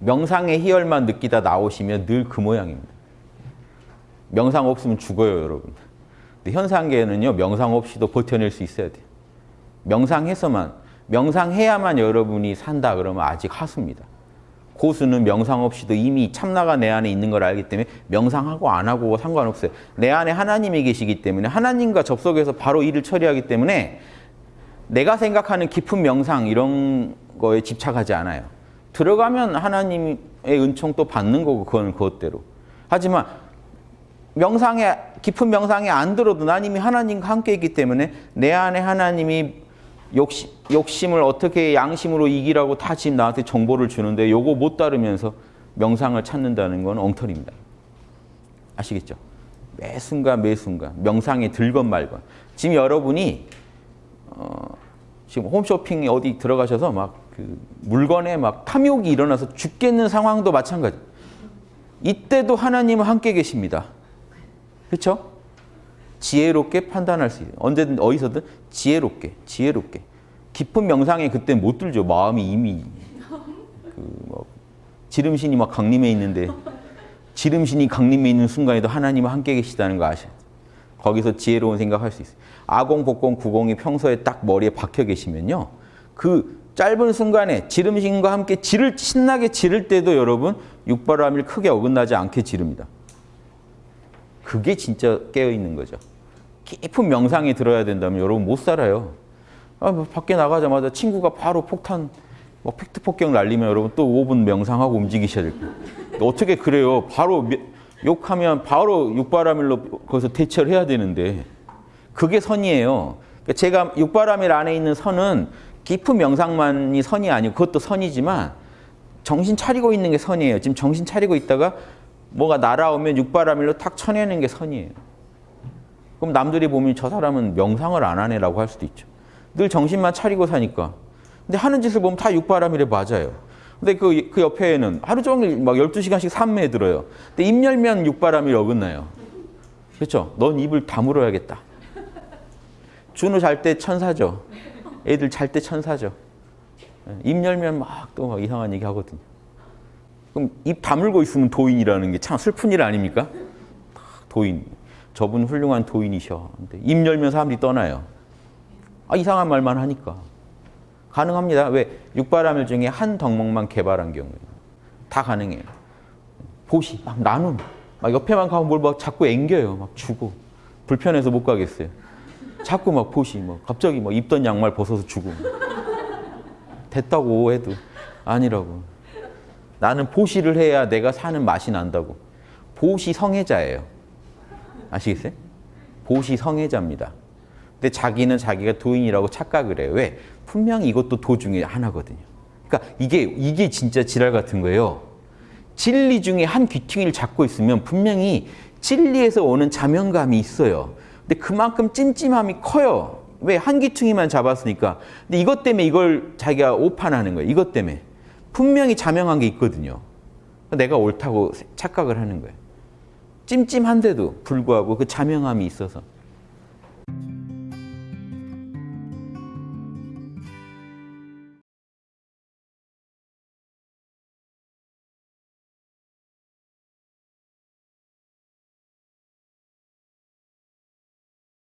명상의 희열만 느끼다 나오시면 늘 그 모양입니다. 명상 없으면 죽어요, 여러분. 근데 현상계는요, 명상 없이도 버텨낼 수 있어야 돼요. 명상해서만, 명상해야만 여러분이 산다 그러면 아직 하수입니다. 고수는 명상 없이도 이미 참나가 내 안에 있는 걸 알기 때문에 명상하고 안 하고 상관없어요. 내 안에 하나님이 계시기 때문에 하나님과 접속해서 바로 일을 처리하기 때문에 내가 생각하는 깊은 명상 이런 거에 집착하지 않아요. 들어가면 하나님의 은총 또 받는 거고 그건 그것대로. 하지만 명상에 깊은 명상에 안 들어도 난 이미 하나님과 함께 있기 때문에 내 안에 하나님이 욕심, 욕심을 어떻게 양심으로 이기라고 다 지금 나한테 정보를 주는데 요거 못 따르면서 명상을 찾는다는 건 엉터리입니다. 아시겠죠? 매 순간 매 순간 명상에 들건 말건. 지금 여러분이 어, 지금 홈쇼핑 어디 들어가셔서 막 그 물건에 막 탐욕이 일어나서 죽겠는 상황도 마찬가지. 이때도 하나님은 함께 계십니다. 그렇죠? 지혜롭게 판단할 수 있어요. 언제든 어디서든 지혜롭게, 지혜롭게. 깊은 명상에 그때 못 들죠. 마음이 이미 그 뭐 지름신이 막 강림해 있는데 지름신이 강림해 있는 순간에도 하나님은 함께 계시다는 거 돼요. 거기서 지혜로운 생각할 수 있어요. 아공, 복공, 구공이 평소에 딱 머리에 박혀 계시면요. 그 짧은 순간에 지름신과 함께 지를 신나게 지를 때도 여러분 육바람일 크게 어긋나지 않게 지릅니다. 그게 진짜 깨어있는 거죠. 깊은 명상에 들어야 된다면 여러분 못 살아요. 아, 뭐 밖에 나가자마자 친구가 바로 폭탄, 뭐 팩트 폭격 날리면 여러분 또 5분 명상하고 움직이셔야 될 거예요. 어떻게 그래요? 바로 욕하면 바로 육바라밀로 거기서 대처를 해야 되는데 그게 선이에요. 그러니까 제가 육바라밀 안에 있는 선은 깊은 명상만이 선이 아니고 그것도 선이지만 정신 차리고 있는 게 선이에요. 지금 정신 차리고 있다가 뭐가 날아오면 육바라밀로 탁 쳐내는 게 선이에요. 그럼 남들이 보면 저 사람은 명상을 안 하네라고 할 수도 있죠. 늘 정신만 차리고 사니까. 근데 하는 짓을 보면 다 육바라밀에 맞아요. 근데 그, 그 옆에는 하루 종일 막 12시간씩 산매에 들어요. 근데 입 열면 육바라밀 어긋나요. 그렇죠? 넌 입을 다물어야겠다. 준우 잘 때 천사죠. 애들 잘 때 천사죠. 입 열면 막 또 막 이상한 얘기 하거든요. 그럼 입 다물고 있으면 도인이라는 게 참 슬픈 일 아닙니까? 도인. 저분 훌륭한 도인이셔. 근데 입 열면 사람들이 떠나요. 아, 이상한 말만 하니까. 가능합니다. 왜? 육바라밀 중에 한 덕목만 개발한 경우에. 다 가능해요. 보시, 막 나눔. 막 옆에만 가면 뭘 막 자꾸 앵겨요. 막 주고. 불편해서 못 가겠어요. 자꾸 막 보시, 뭐 갑자기 막 입던 양말 벗어서 주고. 됐다고 해도 아니라고. 나는 보시를 해야 내가 사는 맛이 난다고. 보시 성애자예요. 아시겠어요? 보시 성애자입니다. 근데 자기는 자기가 도인이라고 착각을 해요. 왜? 분명히 이것도 도중에 하나거든요. 그러니까 이게 이게 진짜 지랄 같은 거예요. 진리 중에 한 귀퉁이를 잡고 있으면 분명히 진리에서 오는 자명감이 있어요. 근데 그만큼 찜찜함이 커요. 왜? 한 귀퉁이만 잡았으니까. 근데 이것 때문에 이걸 자기가 오판하는 거예요. 이것 때문에. 분명히 자명한 게 있거든요. 내가 옳다고 착각을 하는 거예요. 찜찜한데도 불구하고 그 자명함이 있어서.